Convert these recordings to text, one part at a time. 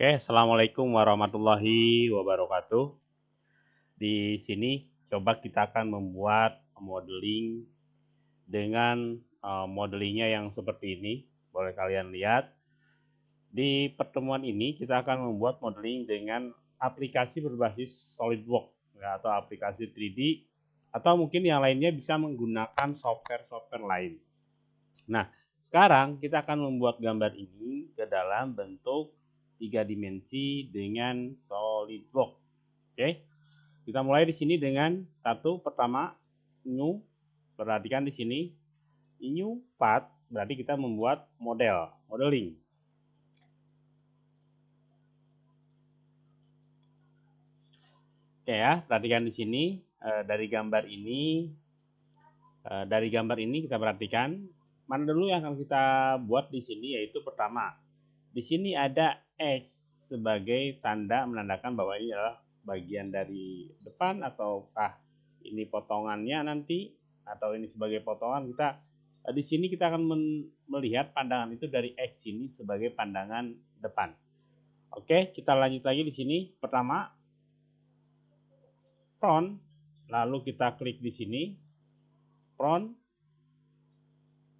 Oke, Assalamualaikum warahmatullahi wabarakatuh. Di sini coba kita akan membuat modeling dengan uh, modelingnya yang seperti ini. Boleh kalian lihat. Di pertemuan ini kita akan membuat modeling dengan aplikasi berbasis SolidWorks ya, atau aplikasi 3D atau mungkin yang lainnya bisa menggunakan software-software lain. Nah, sekarang kita akan membuat gambar ini ke dalam bentuk tiga dimensi dengan SolidWorks. Oke, kita mulai di sini dengan satu pertama new. Perhatikan di sini new part berarti kita membuat model, modeling. Oke ya, perhatikan di sini eh, dari gambar ini eh, dari gambar ini kita perhatikan mana dulu yang akan kita buat di sini yaitu pertama di sini ada X sebagai tanda menandakan bahwa ini adalah bagian dari depan ataukah ini potongannya nanti atau ini sebagai potongan. Kita eh, di sini kita akan melihat pandangan itu dari X ini sebagai pandangan depan. Oke, kita lanjut lagi di sini. Pertama front, lalu kita klik di sini. Front,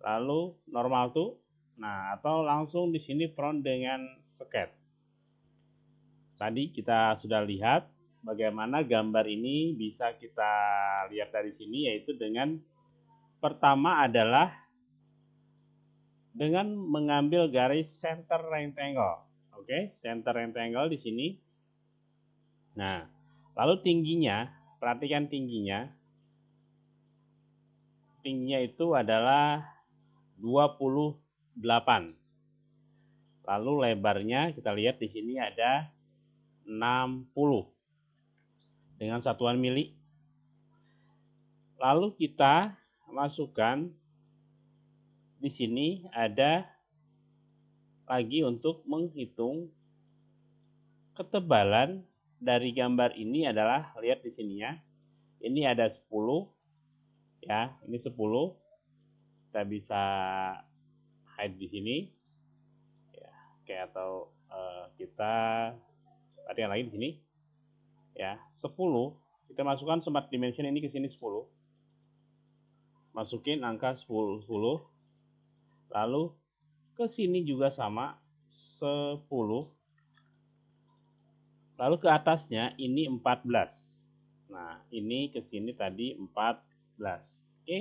lalu normal tuh Nah, atau langsung di sini front dengan sket. Tadi kita sudah lihat bagaimana gambar ini bisa kita lihat dari sini yaitu dengan pertama adalah dengan mengambil garis center rectangle. Oke, center rectangle di sini. Nah, lalu tingginya, perhatikan tingginya. Tingginya itu adalah 20 8. Lalu lebarnya kita lihat di sini ada 60 dengan satuan mili. Lalu kita masukkan di sini ada lagi untuk menghitung ketebalan dari gambar ini adalah lihat di sini ya. Ini ada 10 ya, ini 10. Kita bisa hide di sini. Ya oke atau uh, kita yang lagi di sini. Ya 10 kita masukkan smart dimension ini ke sini 10 masukin angka 10 10 lalu ke sini juga sama 10 lalu ke atasnya ini 14 nah ini ke sini tadi 14 oke.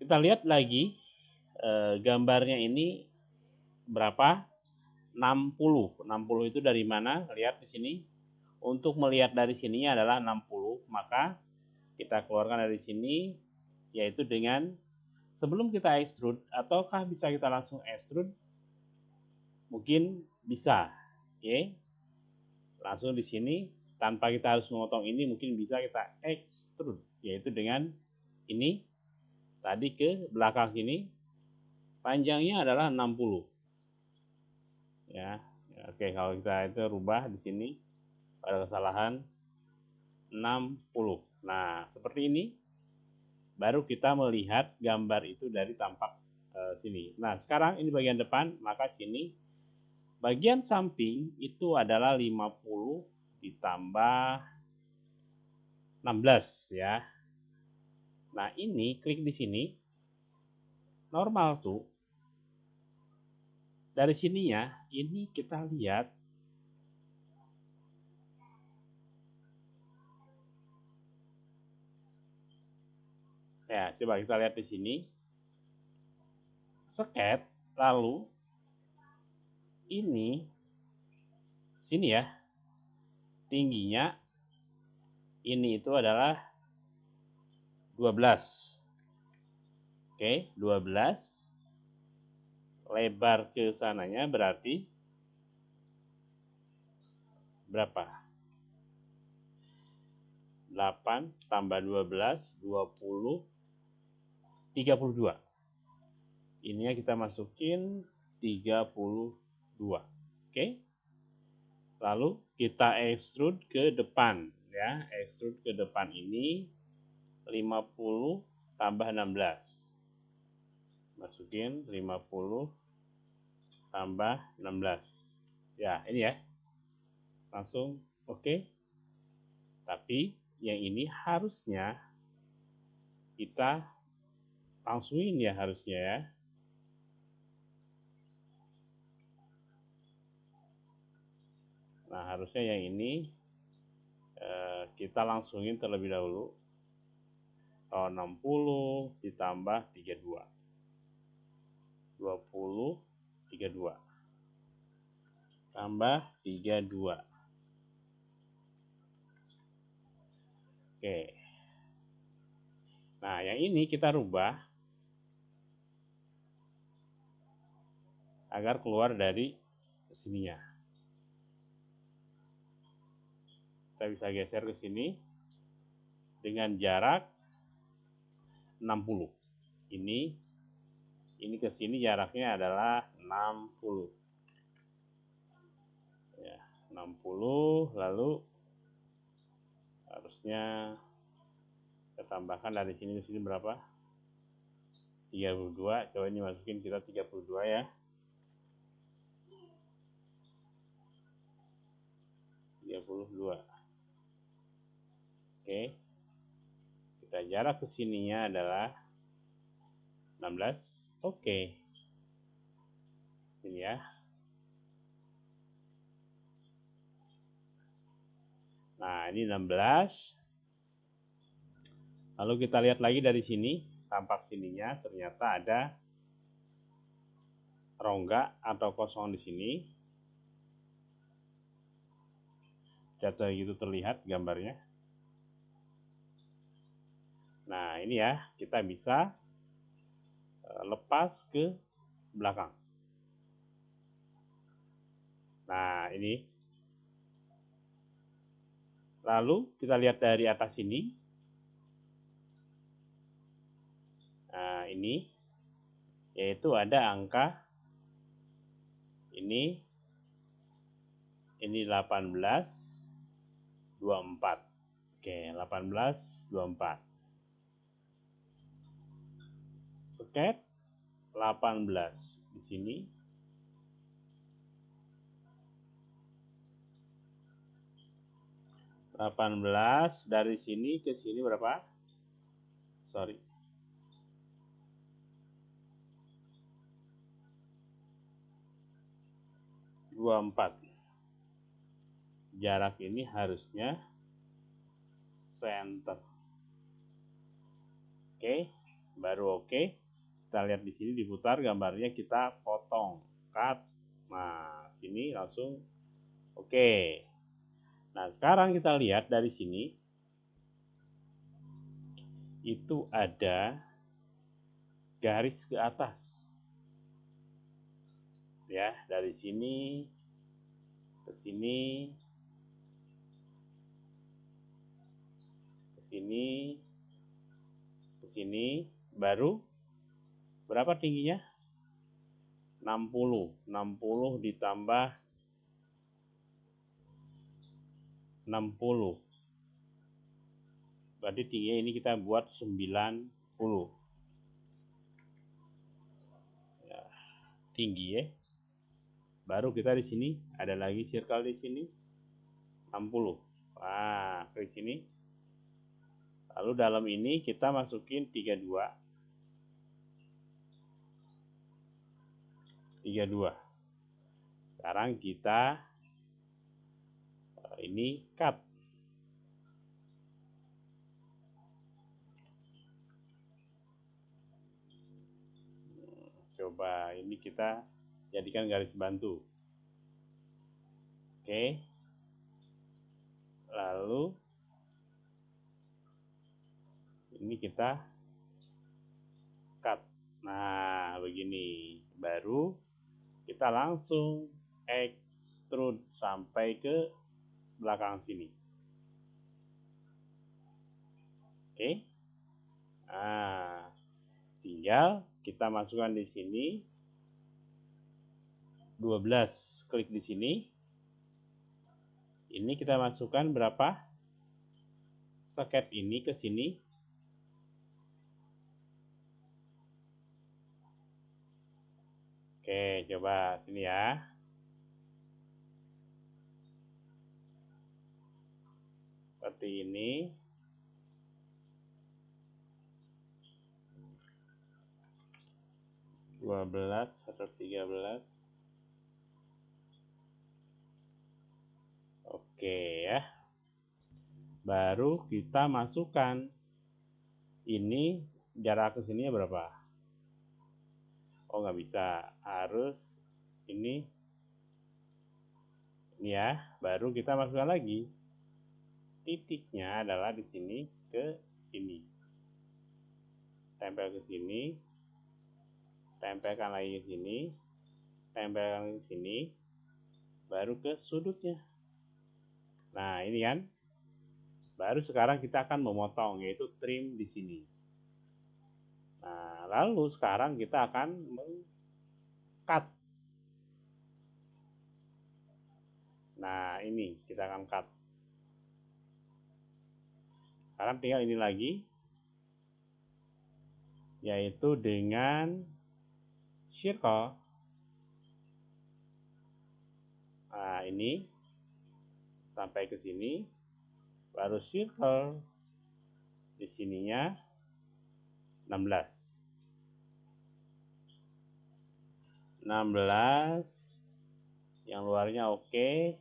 Kita lihat lagi eh, gambarnya ini berapa? 60. 60 itu dari mana? Lihat di sini. Untuk melihat dari sini adalah 60, maka kita keluarkan dari sini yaitu dengan sebelum kita extrude ataukah bisa kita langsung extrude? Mungkin bisa. Oke. Langsung di sini tanpa kita harus memotong ini mungkin bisa kita extrude yaitu dengan ini tadi ke belakang sini panjangnya adalah 60 ya oke kalau kita itu rubah di sini pada kesalahan 60 nah seperti ini baru kita melihat gambar itu dari tampak uh, sini. Nah sekarang ini bagian depan maka sini bagian samping itu adalah 50 ditambah 16 ya. Nah ini klik di sini normal tuh dari sini ya ini kita lihat ya coba kita lihat di sini sket lalu ini sini ya tingginya ini itu adalah 12 Oke, 12. Lebar ke sananya berarti berapa? 8 tambah 12, 20, 32. Ininya kita masukin 32. Oke. Lalu kita extrude ke depan ya. Extrude ke depan ini 50 tambah 16 masukin 50 tambah 16 Ya, ini ya. Langsung oke. Okay. Tapi yang ini harusnya kita langsungin ya harusnya ya. Nah, harusnya yang ini eh, kita langsungin terlebih dahulu. Kalau 60 ditambah 32. 20, 32. Tambah 32. Oke. Nah, yang ini kita rubah agar keluar dari sininya. Kita bisa geser ke sini dengan jarak 60. Ini ini ke sini jaraknya adalah 60. Ya, 60 lalu harusnya kita tambahkan dari sini ke sini berapa? 32 coba ini masukin kita 32 ya. tiga puluh dua. Oke. Kita jarak ke sininya adalah 16 oke ini ya Nah, ini 16. Lalu kita lihat lagi dari sini, tampak sininya ternyata ada rongga atau kosong di sini. Jatuh gitu terlihat gambarnya. Nah, ini ya, kita bisa lepas ke belakang. Nah, ini Lalu kita lihat dari atas ini. Nah, ini yaitu ada angka ini ini 18 24. Oke, 18 24. Oke. 18 di sini 18 dari sini ke sini berapa? Sorry. Dua empat. Jarak ini harusnya center. Oke, baru oke. Kita lihat di sini diputar gambarnya kita potong, cut. Nah, sini langsung oke. Nah, sekarang kita lihat dari sini itu ada garis ke atas. Ya, dari sini ke sini ke sini ke sini baru berapa tingginya? 60. 60 ditambah 60 berarti tingginya ini kita buat 90 ya, tinggi ya. Baru kita di sini ada lagi circle di sini 60 wah ke sini. Lalu dalam ini kita masukin 32 32 sekarang kita ini cut. Coba ini kita jadikan garis bantu. Oke. Lalu ini kita cut. Nah, begini. Baru kita langsung extrude sampai ke belakang sini. Oke. Nah, tinggal kita masukkan di sini 12 klik di sini. Ini kita masukkan berapa? Soket ini ke sini. Oke, coba sini ya. Seperti ini. Dua belas atau tiga belas. Oke ya. Baru kita masukkan ini jarak ke sini berapa? Oh nggak bisa. Harus ini. Ini ya baru kita masukkan lagi. Titiknya adalah di sini ke sini. Tempel ke sini. Tempelkan lagi ke sini, tempelkan ke sini, baru ke sudutnya. Nah, ini kan. Baru sekarang kita akan memotong, yaitu trim di sini. Nah, lalu sekarang kita akan meng-cut. Nah, ini kita akan cut. Sekarang tinggal ini lagi, yaitu dengan circle. Nah, ini sampai ke sini, baru circle di sininya 16. 16 yang luarnya oke.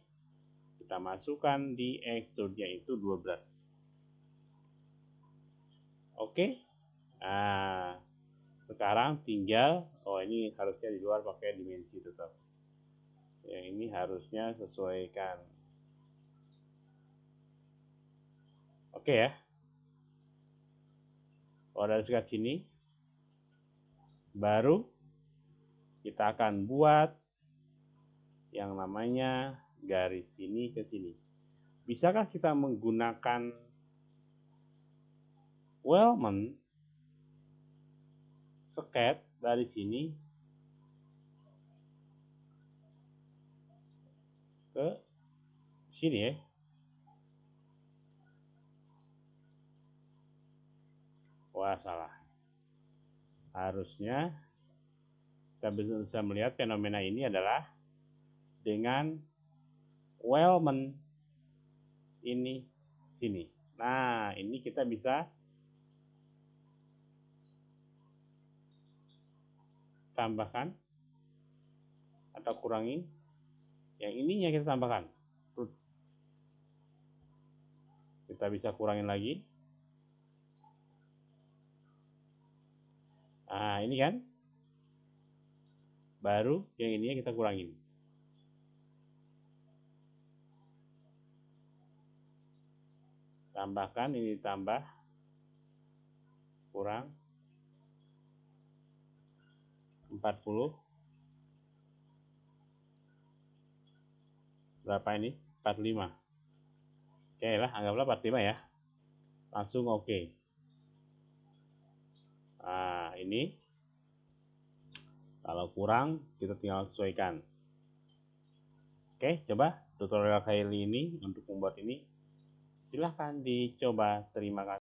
Kita masukkan di extrude itu 12 oke? Nah sekarang tinggal oh ini harusnya di luar pakai dimensi tetap. Yang ini harusnya sesuaikan. Oke ya kalau dari sekat sini baru kita akan buat yang namanya garis sini ke sini bisakah kita menggunakan Wellman sket dari sini ke sini ya. Wah salah. Harusnya kita bisa melihat fenomena ini adalah dengan Wellman ini sini. Nah, ini kita bisa tambahkan atau kurangi yang ininya kita tambahkan kita bisa kurangin lagi nah ini kan? Baru yang ininya kita kurangin. Tambahkan ini tambah kurang. 40 berapa ini? 45 oke lah anggaplah 45 ya. Langsung oke nah ini kalau kurang kita tinggal sesuaikan. Oke coba tutorial kali ini untuk membuat ini. Silahkan dicoba terima kasih